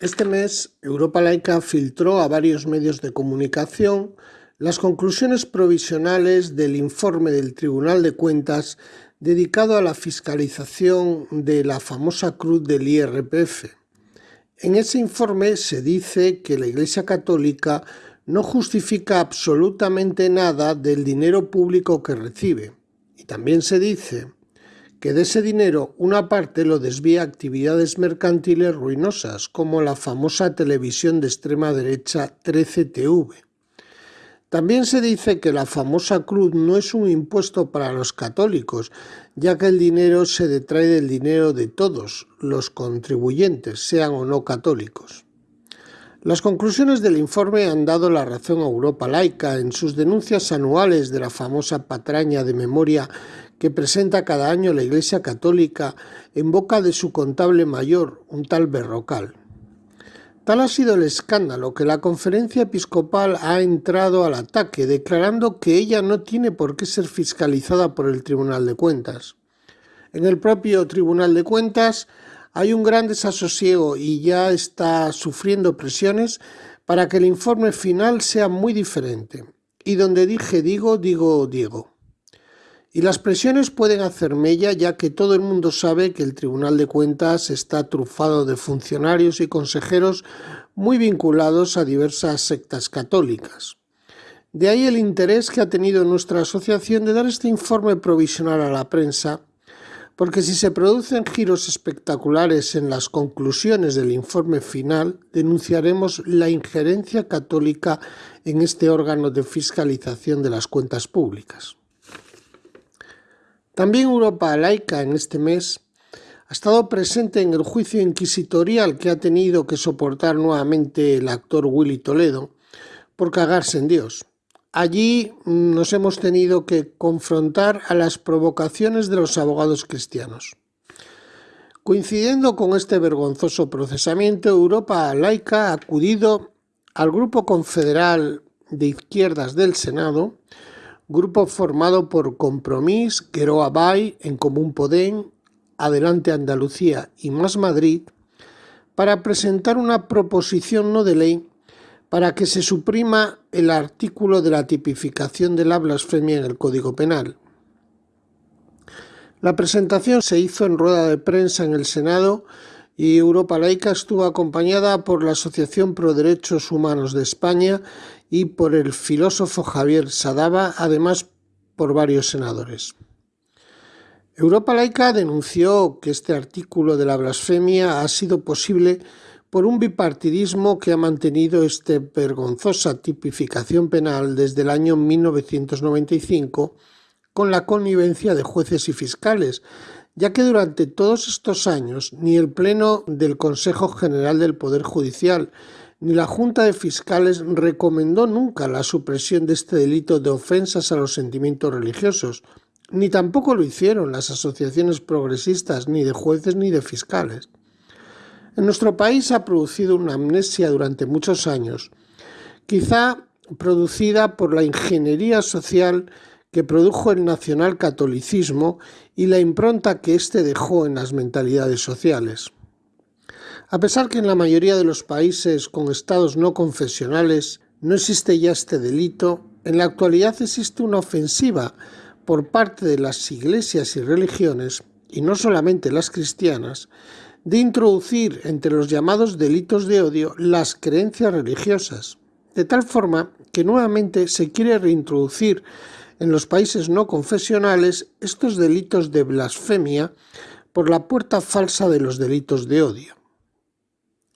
Este mes, Europa Laica filtró a varios medios de comunicación las conclusiones provisionales del informe del Tribunal de Cuentas dedicado a la fiscalización de la famosa cruz del IRPF. En ese informe se dice que la Iglesia Católica no justifica absolutamente nada del dinero público que recibe. Y también se dice que de ese dinero una parte lo desvía a actividades mercantiles ruinosas, como la famosa televisión de extrema derecha 13TV. También se dice que la famosa cruz no es un impuesto para los católicos, ya que el dinero se detrae del dinero de todos los contribuyentes, sean o no católicos. Las conclusiones del informe han dado la razón a Europa laica en sus denuncias anuales de la famosa patraña de memoria que presenta cada año la Iglesia Católica en boca de su contable mayor, un tal Berrocal. Tal ha sido el escándalo que la conferencia episcopal ha entrado al ataque, declarando que ella no tiene por qué ser fiscalizada por el Tribunal de Cuentas. En el propio Tribunal de Cuentas hay un gran desasosiego y ya está sufriendo presiones para que el informe final sea muy diferente. Y donde dije digo, digo Diego. Y las presiones pueden hacer mella ya que todo el mundo sabe que el Tribunal de Cuentas está trufado de funcionarios y consejeros muy vinculados a diversas sectas católicas. De ahí el interés que ha tenido nuestra asociación de dar este informe provisional a la prensa, porque si se producen giros espectaculares en las conclusiones del informe final, denunciaremos la injerencia católica en este órgano de fiscalización de las cuentas públicas. También Europa laica en este mes ha estado presente en el juicio inquisitorial que ha tenido que soportar nuevamente el actor Willy Toledo por cagarse en Dios. Allí nos hemos tenido que confrontar a las provocaciones de los abogados cristianos. Coincidiendo con este vergonzoso procesamiento, Europa laica ha acudido al Grupo Confederal de Izquierdas del Senado grupo formado por Compromís, Queroa Bay, En Común Podem, Adelante Andalucía y Más Madrid, para presentar una proposición no de ley para que se suprima el artículo de la tipificación de la blasfemia en el Código Penal. La presentación se hizo en rueda de prensa en el Senado y Europa Laica estuvo acompañada por la Asociación Pro Derechos Humanos de España y por el filósofo Javier Sadaba, además por varios senadores. Europa Laica denunció que este artículo de la blasfemia ha sido posible por un bipartidismo que ha mantenido esta vergonzosa tipificación penal desde el año 1995 con la connivencia de jueces y fiscales, ya que durante todos estos años ni el Pleno del Consejo General del Poder Judicial ni la Junta de Fiscales recomendó nunca la supresión de este delito de ofensas a los sentimientos religiosos, ni tampoco lo hicieron las asociaciones progresistas ni de jueces ni de fiscales. En nuestro país ha producido una amnesia durante muchos años, quizá producida por la ingeniería social que produjo el nacionalcatolicismo y la impronta que éste dejó en las mentalidades sociales. A pesar que en la mayoría de los países con estados no confesionales no existe ya este delito, en la actualidad existe una ofensiva por parte de las iglesias y religiones, y no solamente las cristianas, de introducir entre los llamados delitos de odio las creencias religiosas, de tal forma que nuevamente se quiere reintroducir en los países no confesionales estos delitos de blasfemia por la puerta falsa de los delitos de odio.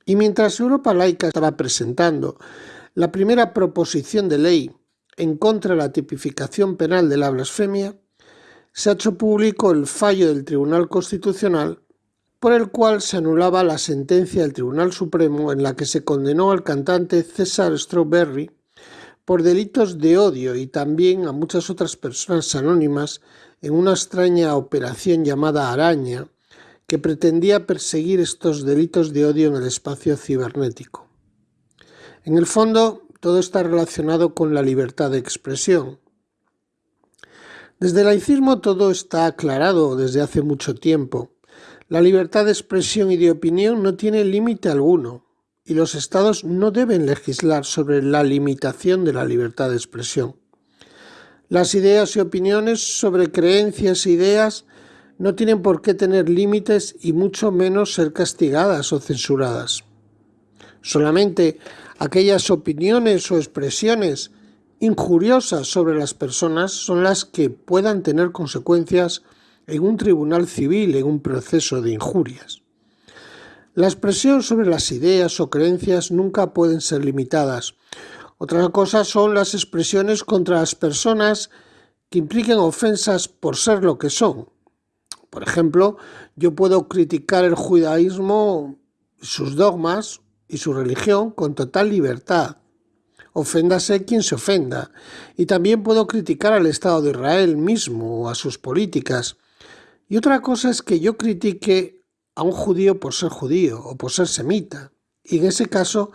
Y mientras Europa Laica estaba presentando la primera proposición de ley en contra de la tipificación penal de la blasfemia, se ha hecho público el fallo del Tribunal Constitucional por el cual se anulaba la sentencia del Tribunal Supremo en la que se condenó al cantante César Strawberry por delitos de odio y también a muchas otras personas anónimas en una extraña operación llamada Araña, que pretendía perseguir estos delitos de odio en el espacio cibernético. En el fondo, todo está relacionado con la libertad de expresión. Desde el laicismo todo está aclarado desde hace mucho tiempo. La libertad de expresión y de opinión no tiene límite alguno. Y los estados no deben legislar sobre la limitación de la libertad de expresión. Las ideas y opiniones sobre creencias e ideas no tienen por qué tener límites y mucho menos ser castigadas o censuradas. Solamente aquellas opiniones o expresiones injuriosas sobre las personas son las que puedan tener consecuencias en un tribunal civil en un proceso de injurias. La expresión sobre las ideas o creencias nunca pueden ser limitadas. Otra cosa son las expresiones contra las personas que impliquen ofensas por ser lo que son. Por ejemplo, yo puedo criticar el judaísmo, sus dogmas y su religión con total libertad. Oféndase quien se ofenda. Y también puedo criticar al Estado de Israel mismo o a sus políticas. Y otra cosa es que yo critique a un judío por ser judío o por ser semita. Y en ese caso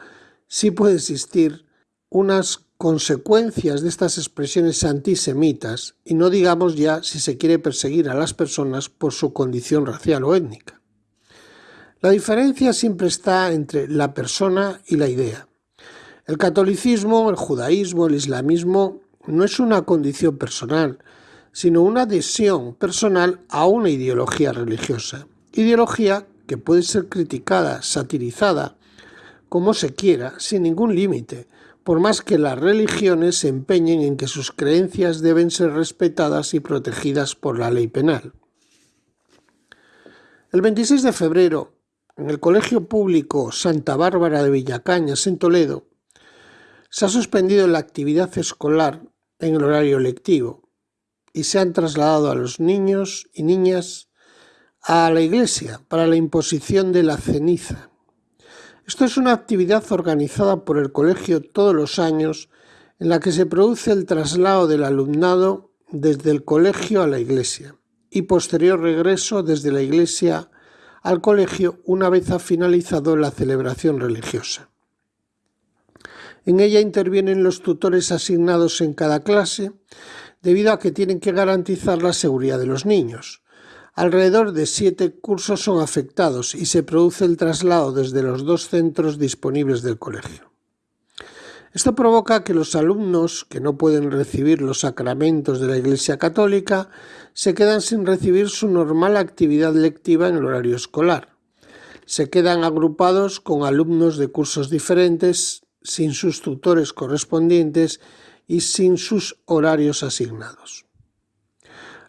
sí puede existir unas consecuencias de estas expresiones antisemitas y no digamos ya si se quiere perseguir a las personas por su condición racial o étnica. La diferencia siempre está entre la persona y la idea. El catolicismo, el judaísmo, el islamismo no es una condición personal, sino una adhesión personal a una ideología religiosa ideología que puede ser criticada, satirizada, como se quiera, sin ningún límite, por más que las religiones se empeñen en que sus creencias deben ser respetadas y protegidas por la ley penal. El 26 de febrero, en el Colegio Público Santa Bárbara de Villacañas, en Toledo, se ha suspendido la actividad escolar en el horario lectivo y se han trasladado a los niños y niñas a la iglesia para la imposición de la ceniza. Esto es una actividad organizada por el colegio todos los años en la que se produce el traslado del alumnado desde el colegio a la iglesia y posterior regreso desde la iglesia al colegio una vez ha finalizado la celebración religiosa. En ella intervienen los tutores asignados en cada clase debido a que tienen que garantizar la seguridad de los niños. Alrededor de siete cursos son afectados y se produce el traslado desde los dos centros disponibles del colegio. Esto provoca que los alumnos que no pueden recibir los sacramentos de la Iglesia Católica se quedan sin recibir su normal actividad lectiva en el horario escolar. Se quedan agrupados con alumnos de cursos diferentes, sin sus tutores correspondientes y sin sus horarios asignados.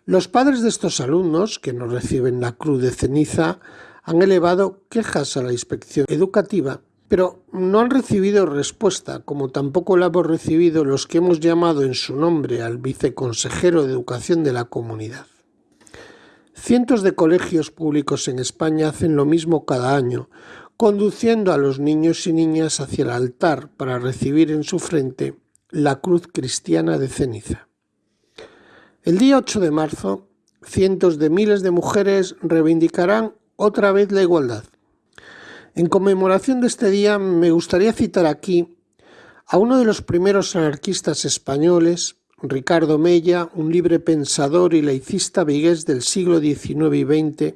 Los padres de estos alumnos, que no reciben la cruz de ceniza, han elevado quejas a la inspección educativa, pero no han recibido respuesta, como tampoco la hemos recibido los que hemos llamado en su nombre al viceconsejero de Educación de la comunidad. Cientos de colegios públicos en España hacen lo mismo cada año, conduciendo a los niños y niñas hacia el altar para recibir en su frente la cruz cristiana de ceniza. El día 8 de marzo, cientos de miles de mujeres reivindicarán otra vez la igualdad. En conmemoración de este día me gustaría citar aquí a uno de los primeros anarquistas españoles, Ricardo Mella, un libre pensador y laicista vigués del siglo XIX y XX,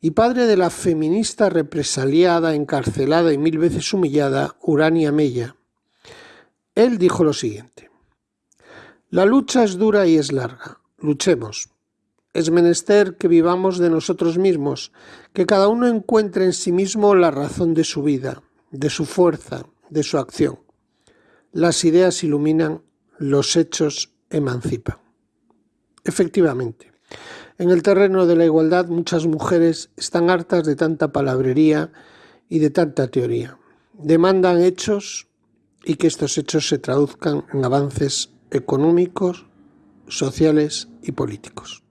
y padre de la feminista represaliada, encarcelada y mil veces humillada, Urania Mella. Él dijo lo siguiente. La lucha es dura y es larga. Luchemos. Es menester que vivamos de nosotros mismos, que cada uno encuentre en sí mismo la razón de su vida, de su fuerza, de su acción. Las ideas iluminan, los hechos emancipan. Efectivamente, en el terreno de la igualdad muchas mujeres están hartas de tanta palabrería y de tanta teoría. Demandan hechos y que estos hechos se traduzcan en avances económicos, sociales y políticos.